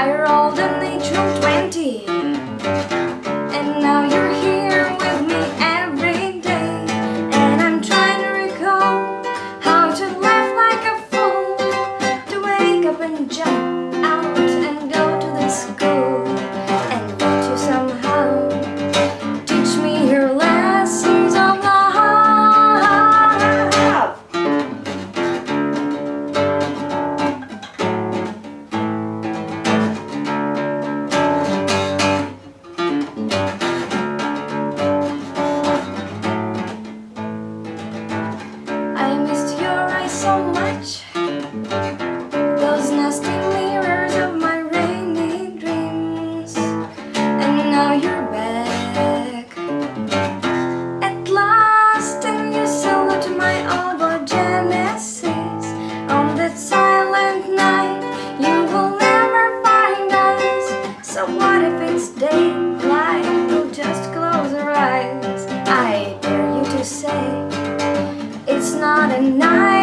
I rolled a natural 20 so much. Those nasty mirrors of my rainy dreams. And now you're back. At last and you salute my old Genesis On that silent night you will never find us. So what if it's daylight, we'll just close our eyes? I dare you to say it's not a night.